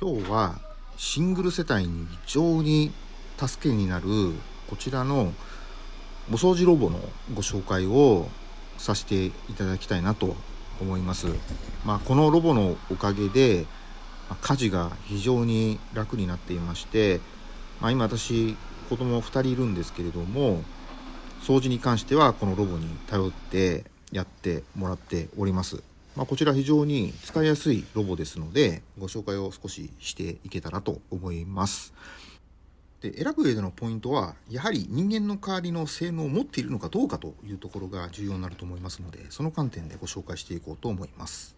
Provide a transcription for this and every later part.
今日はシングル世帯に非常に助けになるこちらのお掃除ロボのご紹介をさせていただきたいなと思います。まあ、このロボのおかげで家事が非常に楽になっていまして、まあ、今私子供2人いるんですけれども掃除に関してはこのロボに頼ってやってもらっております。まあ、こちら非常に使いやすいロボですのでご紹介を少ししていけたらと思います。で選ぶ上でのポイントはやはり人間の代わりの性能を持っているのかどうかというところが重要になると思いますのでその観点でご紹介していこうと思います。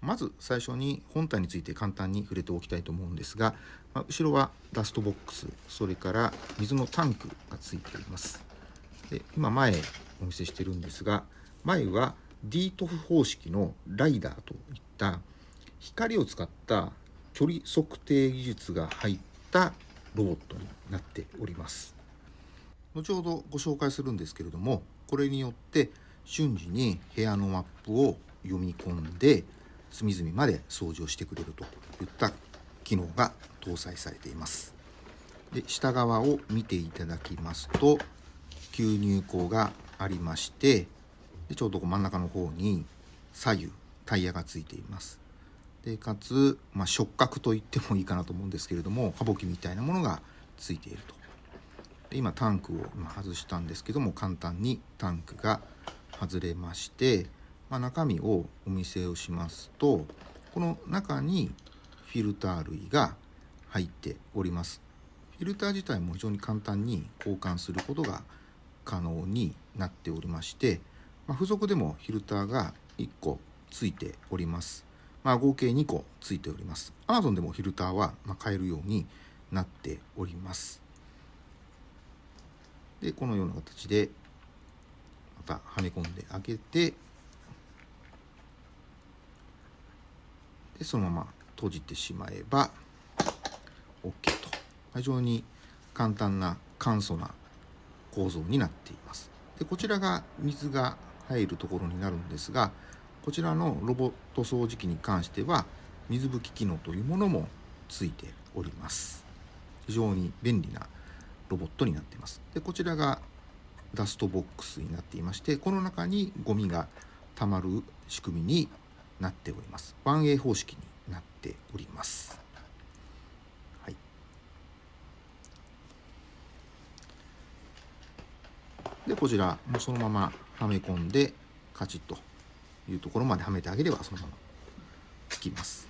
まず最初に本体について簡単に触れておきたいと思うんですが、まあ、後ろはダストボックスそれから水のタンクがついていますで今前お見せしてるんですが前は D トフ方式のライダーといった光を使った距離測定技術が入ったロボットになっております。後ほどご紹介するんですけれどもこれによって瞬時に部屋のマップを読み込んで隅々まで掃除をしてくれるといった機能が搭載されています。で下側を見ていただきますと吸入口がありましてでちょうど真ん中の方に左右タイヤがついています。でかつ、まあ、触覚と言ってもいいかなと思うんですけれども歯ぼきみたいなものがついていると。で今タンクを今外したんですけども簡単にタンクが外れまして、まあ、中身をお見せをしますとこの中にフィルター類が入っております。フィルター自体も非常に簡単に交換することが可能になっておりましてまあ、付属でもフィルターが1個ついております。まあ、合計2個ついております。Amazon でもフィルターは買えるようになっております。で、このような形でまたはめ込んであげて、でそのまま閉じてしまえば OK と非常に簡単な簡素な構造になっていますでこちらが水が入るところになるんですがこちらのロボット掃除機に関しては水拭き機能というものもついております。非常に便利なロボットになっています。でこちらがダストボックスになっていましてこの中にゴミがたまる仕組みになっております。1A 方式になっております。はい。でこちらもそのままはめ込んでカチッというところまではめてあげればそのままつきます。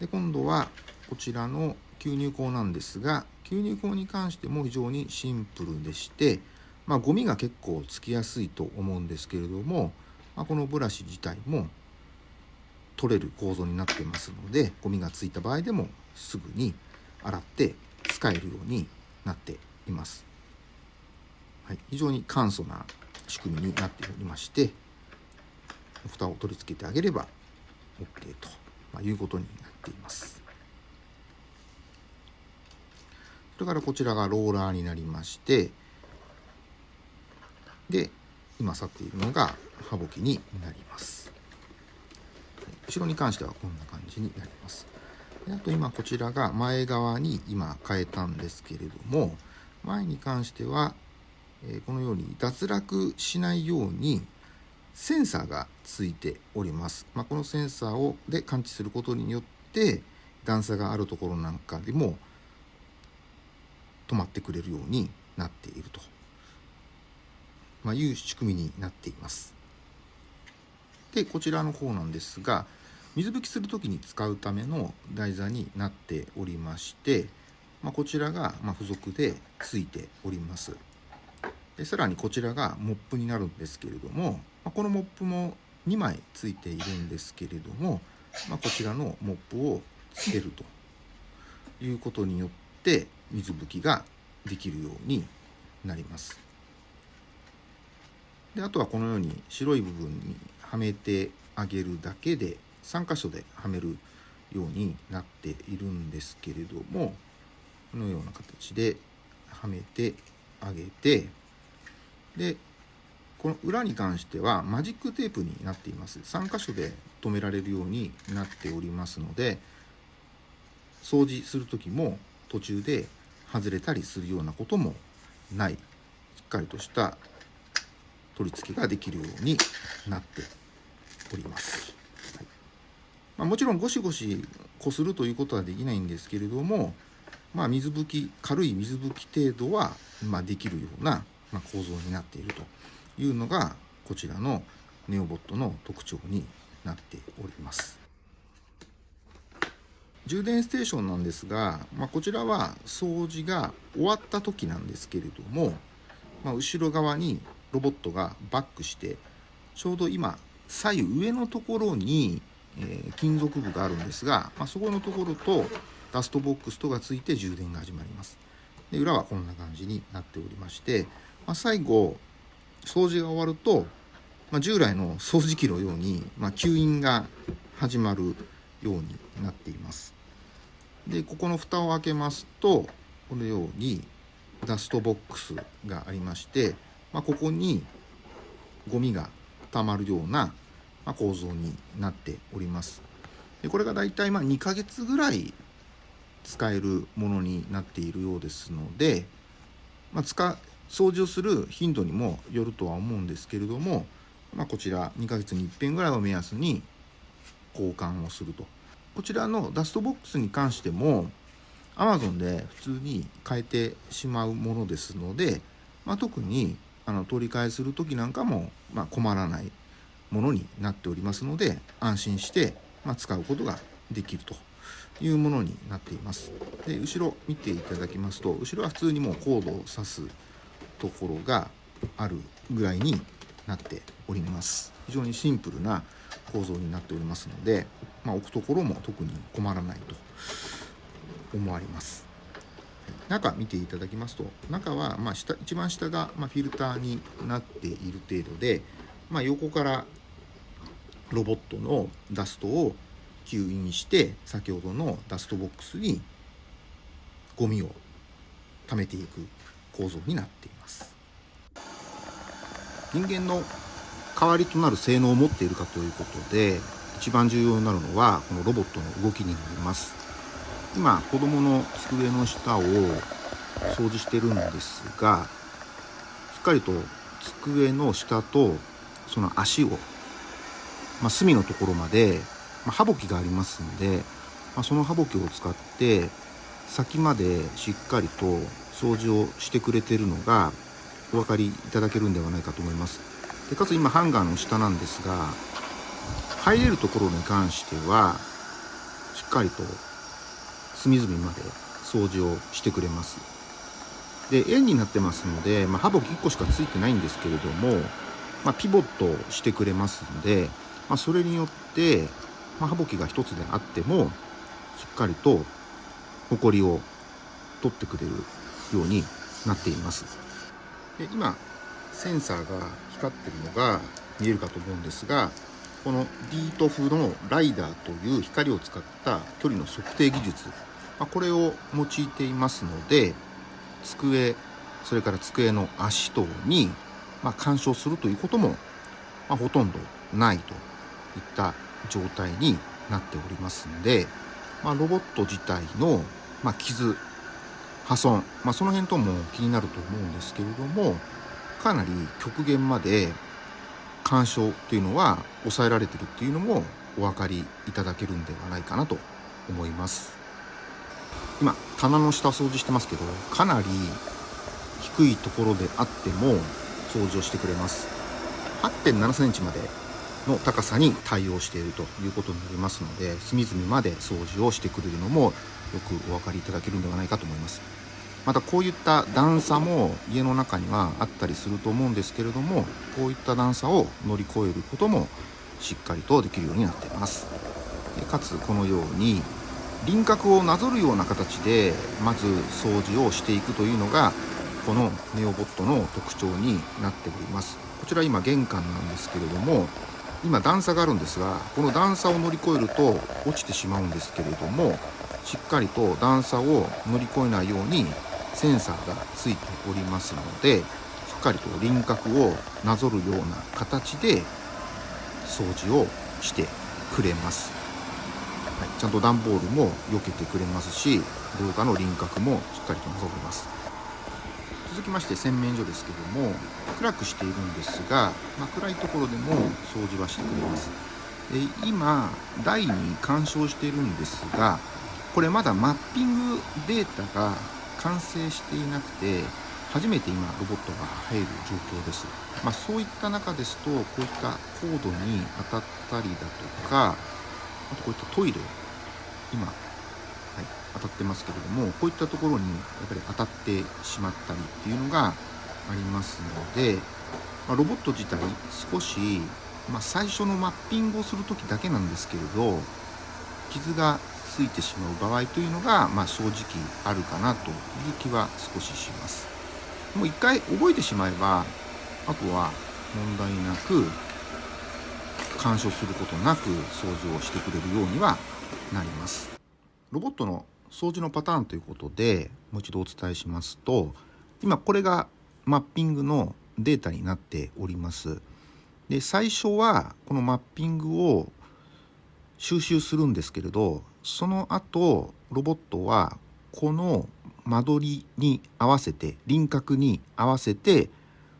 で今度はこちらの吸入口なんですが吸入口に関しても非常にシンプルでしてまあゴミが結構つきやすいと思うんですけれども、まあ、このブラシ自体も取れる構造になってますのでゴミがついた場合でもすぐに洗って使えるようになっています、はい、非常に簡素な仕組みになっておりまして蓋を取り付けてあげれば OK と、まいうことになっています。それからこちらがローラーになりましてで今去っているのが歯ぼきになります。後ろに関してはこんな感じになります。あと今こちらが前側に今変えたんですけれども前に関してはえこのように脱落しないようにセンサーがついております。まあ、このセンサーをで感知することによって段差があるところなんかでも止まってくれるようになっていると、ま、いう仕組みになっています。でこちらの方なんですが水拭きする時に使うための台座になっておりまして、まあ、こちらが付属でついております。でさらにこちらがモップになるんですけれども、まこのモップも2枚ついているんですけれども、まこちらのモップをつけるということによって水拭きができるようになります。であとはこのように白い部分にはめてあげるだけで3箇所ではめるようになっているんですけれどもこのような形ではめてあげてでこの裏に関してはマジックテープになっています3箇所で留められるようになっておりますので掃除する時も途中で外れたりするようなこともないしっかりとした取り付けができるようになっております。はいまあ、もちろんゴシゴシこするということはできないんですけれども、まあ、水拭き軽い水拭き程度は、ま、できるような、ま構造になっているというのがこちらのネオボットの特徴になっております。充電ステーションなんですが、まあ、こちらは掃除が終わった時なんですけれども、まあ、後ろ側にロボットがバックしてちょうど今左右上のところに、え、金属部があるんですが、まあ、そこのところとダストボックスとがついて充電が始まりますで裏はこんな感じになっておりまして、まあ、最後掃除が終わると、まあ、従来の掃除機のように、ま吸引が始まるようになっていますでここの蓋を開けますとこのようにダストボックスがありましてまあ、ここにゴミがたまるような、構造になっております。でこれがだいたいま2ヶ月ぐらい使えるものになっているようですので、まあ、使掃除をする頻度にもよるとは思うんですけれども、まあ、こちら2ヶ月に一遍ぐらいを目安に交換をすると。こちらのダストボックスに関しても Amazon で普通に変えてしまうものですので、まあ、特にあの取り替えする時なんかも、まあ、困らないものになっておりますので安心して、ま、使うことができるというものになっています。で後ろ見ていただきますと後ろは普通にもうコードを挿すところがあるぐらいになっております。非常にシンプルな構造になっておりますので、まあ、置くところも特に困らないと思われます。中見ていただきますと中はま下一番下がまフィルターになっている程度で、まあ、横からロボットのダストを吸引して先ほどのダストボックスにゴミを溜めていく。構造になっています。人間の代わりとなる性能を持っているかということで一番重要になるのはこのロボットの動きになります。今子供の机の下を掃除してるんですがしっかりと机の下とその足を、まあ、隅のところまで、まあ、歯きがありますんで、まあ、その歯きを使って先までしっかりと掃除をしてくれてるのがお分かりいただけるんではないかと思います。でかつ今ハンガーの下なんですが入れるところに関してはしっかりと隅々まで掃除をしてくれます。で円になってますので、まあ、歯茎1個しかついてないんですけれども、まあ、ピボットしてくれますので、まあ、それによって、まあ、歯茎が1つであってもしっかりとホコリを取ってくれるようになっています。で今センサーが光ってるのが見えるかと思うんですがこのディートフのライダーという光を使った距離の測定技術まあ、これを用いていますので机それから机の足等に、まあ、干渉するということも、まあ、ほとんどないといった状態になっておりますんで、ま、ロボット自体の、ま、傷破損、まあ、その辺とも気になると思うんですけれどもかなり極限まで干渉っていうのは抑えられてるっていうのもお分かりいただけるんではないかなと思います。今棚の下掃除してますけどかなり低いところであっても掃除をしてくれます8 7センチまでの高さに対応しているということになりますので隅々まで掃除をしてくれるのもよくお分かりいただけるんではないかと思います。またこういった段差も家の中にはあったりすると思うんですけれどもこういった段差を乗り越えることもしっかりとできるようになっています。かつこのように輪郭をなぞるような形でまず掃除をしていくというのがこのネオボットの特徴になっております。こちら今玄関なんですけれども今段差があるんですがこの段差を乗り越えると落ちてしまうんですけれどもしっかりと段差を乗り越えないようにセンサーがついておりますのでしっかりと輪郭をなぞるような形で掃除をしてくれます。はい。ちゃんと段ボールも避けてくれますし廊下の輪郭もしっかりとなぞれます。続きまして洗面所ですけども暗くしているんですが、まあ、暗いところでも掃除はしてくれます。で今台に干渉しているんですがこれまだマッピングデータが完成していなくて初めて今ロボットが入る状況です、まあ、そういった中ですとこういったコードに当たったりだとかあとこういったトイレ今、当たってますけれどもこういったところにやっぱり当たってしまったりっていうのがありますので、まあ、ロボット自体少し、まあ、最初のマッピングをする時だけなんですけれど傷がついてしまう場合というのが、まあ、正直あるかなという気は少しします。もう一回覚えてしまえばあとは問題なく干渉することなく掃除をしてくれるようにはなりますロボットの掃除のパターンということでもう一度お伝えしますと今これがマッピングのデータになっておりますで最初はこのマッピングを収集するんですけれどその後ロボットはこの間取りに合わせて輪郭に合わせて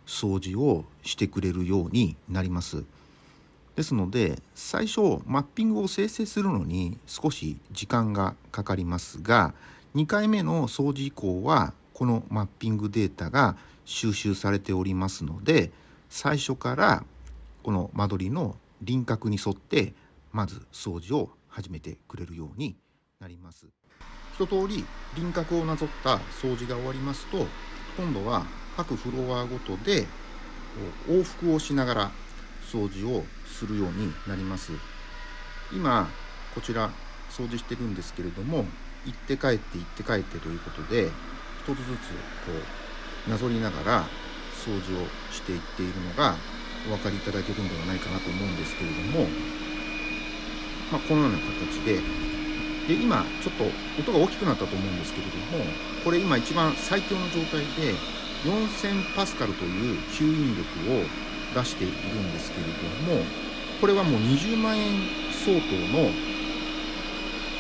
掃除をしてくれるようになります。ですので最初マッピングを生成するのに少し時間がかかりますが2回目の掃除以降はこのマッピングデータが収集されておりますので最初からこの間取りの輪郭に沿ってまず掃除を始めてくれるようになります。一通り輪郭をなぞった掃除が終わりますと今度は各フロアごとで往復をしながら掃除をするようになります。今こちら掃除してるんですけれども行って帰って行って帰ってということで一つずつこうなぞりながら掃除をしていっているのがお分かりいただけるんではないかなと思うんですけれども、まあ、このような形でで今ちょっと音が大きくなったと思うんですけれどもこれ今一番最強の状態で4000パスカルという吸引力を出しているんですけれどもこれはもう20万円相当の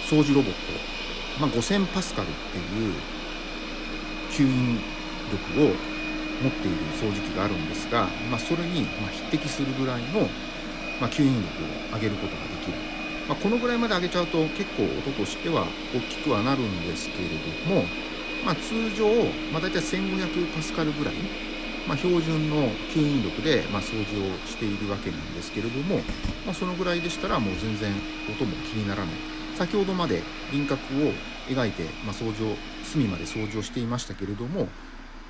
掃除ロボット、まあ、5000パスカルっていう吸引力を持っている掃除機があるんですが、まあ、それに匹敵するぐらいの、ま吸引力を上げることができる、まあ、このぐらいまで上げちゃうと結構音としては大きくはなるんですけれども、まあ、通常、まあ、大体1500パスカルぐらいまあ、標準の吸引力で、ま、掃除をしているわけなんですけれども、まあ、そのぐらいでしたらもう全然音も気にならない。先ほどまで輪郭を描いて、まあ、掃除を隅まで掃除をしていましたけれども、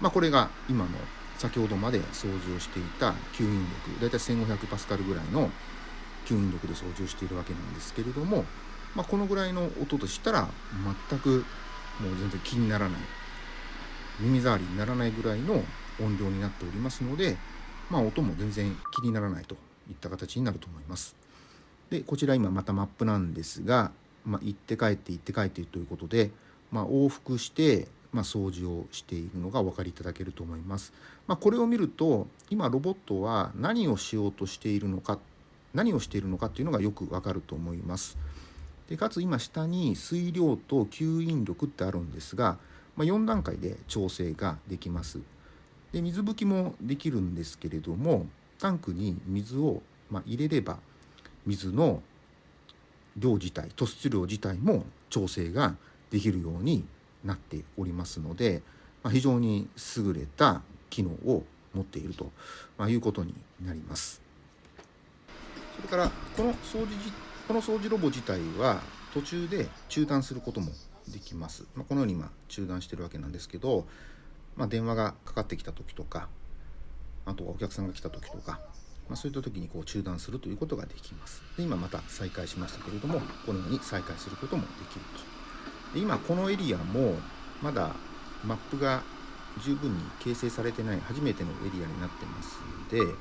まあ、これが今の先ほどまで掃除をしていた吸引力大体1500パスカルぐらいの吸引力で掃除をしているわけなんですけれども、まあ、このぐらいの音としたら全くもう全然気にならない。耳障りにならないぐらいの音量になっておりますので、まあ、音も全然気にならないといった形になると思います。でこちら今またマップなんですが、まあ、行って帰って行って帰ってということで、まあ、往復して、まあ、掃除をしているのがお分かりいただけると思います。まあ、これを見ると今ロボットは何をしようとしているのか何をしているのかっていうのがよくわかると思います。でかつ今下に水量と吸引力ってあるんですが、まあ、4段階で調整ができます。で水拭きもできるんですけれどもタンクに水を、ま入れれば水の量自体突出量自体も調整ができるようになっておりますので、ま、非常に優れた機能を持っていると、まいうことになります。それからこの掃除この掃除ロボ自体は途中で中断することもできます。ま、このように今中断してるわけなんですけど、まあ、電話がかかってきた時とかあとはお客さんが来た時とか、まあ、そういった時にこう中断するということができます。で今また再開しましたけれどもこのように再開することもできると。で今このエリアもまだマップが十分に形成されてない初めてのエリアになってますので、ま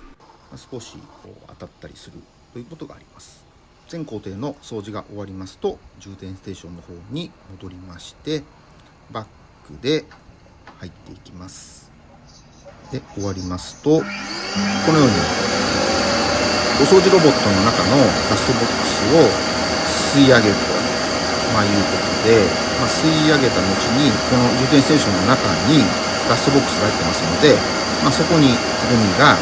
あ、少しこう当たったりするということがあります。全工程の掃除が終わりますと充電ステーションの方に戻りましてバックで入っていきます。で終わりますとこのようにお掃除ロボットの中のダストボックスを吸い上げるとまあ、いうことで、まあ、吸い上げた後にこの充電ステーションの中にダストボックスが入ってますので、まあ、そこにゴミが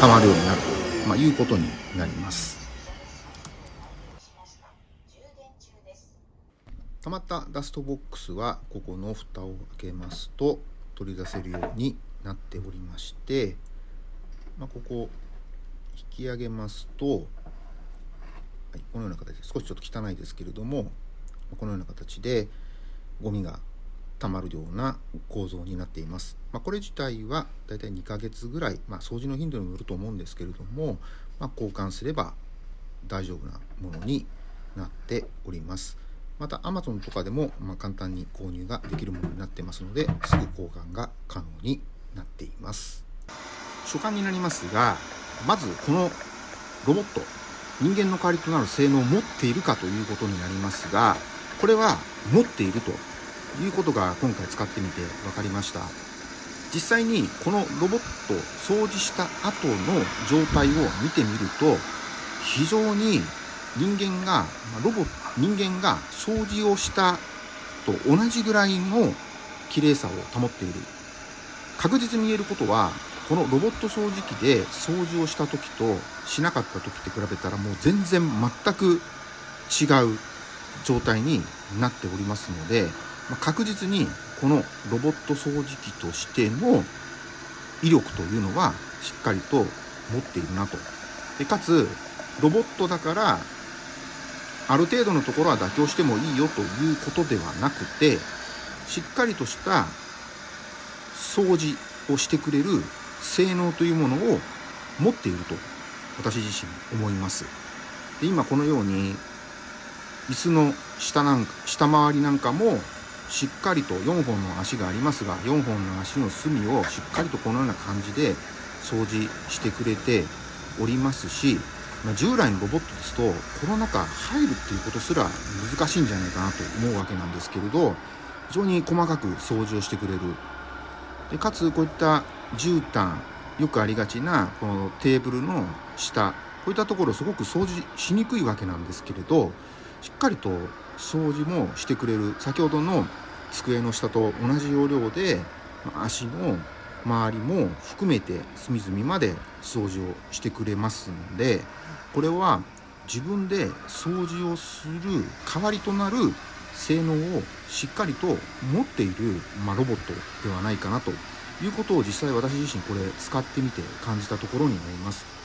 溜まるようになると、まあ、いうことになります。溜まったダストボックスはここの蓋を開けますと取り出せるようになっておりまして、まあ、ここ引き上げますと、はい、このような形で少しちょっと汚いですけれどもこのような形でゴミが溜まるような構造になっています。まあ、これ自体はだいたい2ヶ月ぐらい、まあ、掃除の頻度にもよると思うんですけれども、まあ、交換すれば大丈夫なものになっております。また Amazon とかでも、ま簡単に購入ができるものになってますのですぐ交換が可能になっています。所感になりますがまずこのロボット人間の代わりとなる性能を持っているかということになりますがこれは持っているということが今回使ってみて分かりました。実際にこのロボット掃除した後の状態を見てみると非常に人間がロボ人間が掃除をしたと同じぐらいの綺麗さを保っている確実に言えることはこのロボット掃除機で掃除をした時としなかった時って比べたらもう全然全く違う状態になっておりますので、ま確実にこのロボット掃除機としての威力というのはしっかりと持っているなと。でかつロボットだからある程度のところは妥協してもいいよということではなくてしっかりとした掃除をしてくれる性能というものを持っていると私自身思います。で今このように椅子の下なんか下回りなんかもしっかりと4本の足がありますが4本の足の隅をしっかりとこのような感じで掃除してくれておりますしまあ、従来のロボットですとこの中入るっていうことすら難しいんじゃないかなと思うわけなんですけれど非常に細かく掃除をしてくれる。でかつこういった絨毯よくありがちなこのテーブルの下こういったところすごく掃除しにくいわけなんですけれどしっかりと掃除もしてくれる。先ほどの机の下と同じ要領で足の周りも含めて隅々まで掃除をしてくれますのでこれは自分で掃除をする代わりとなる性能をしっかりと持っている、まあ、ロボットではないかなということを実際私自身これ使ってみて感じたところになります。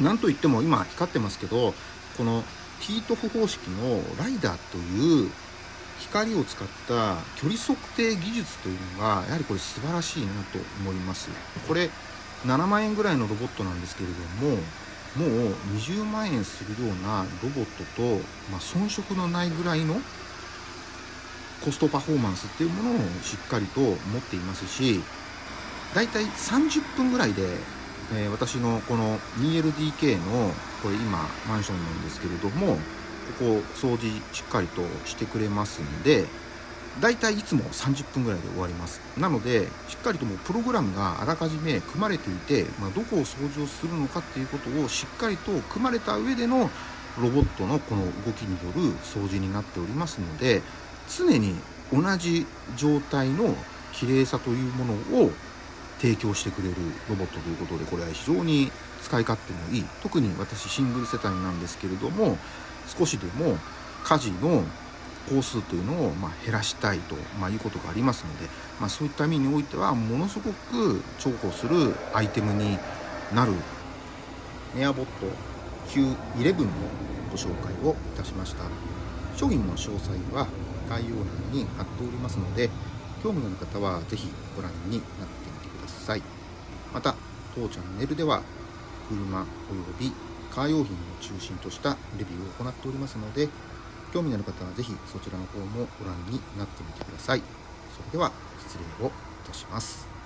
なんといっても今光ってますけどこのティートフ方式のライダーという光を使った距離測定技術というのがやはりこれ素晴らしいなと思いますこれ7万円ぐらいのロボットなんですけれどももう20万円するようなロボットと、まあ、遜色のないぐらいのコストパフォーマンスっていうものをしっかりと持っていますしだいたい30分ぐらいで、えー、私のこの 2LDK のこれ今マンションなんですけれどもここ掃除しっかりとしてくれますんでだいたいつも30分ぐらいで終わります。なのでしっかりともうプログラムがあらかじめ組まれていて、まあ、どこを掃除をするのかっていうことをしっかりと組まれた上でのロボットのこの動きによる掃除になっておりますので常に同じ状態の綺麗さというものを提供してくれるロボットということでこれは非常に使い勝手もいい特に私シングル世帯なんですけれども少しでも家事の工数というのをま減らしたいと、まいうことがありますので、まあ、そういった意味においてはものすごく重宝するアイテムになるネアボット Q11 のご紹介をいたしました。商品の詳細は概要欄に貼っておりますので興味のある方は是非ご覧になってみてください。また当チャンネルでは車およびカー用品を中心としたレビューを行っておりますので興味のある方は是非そちらの方もご覧になってみてください。それでは失礼をいたします。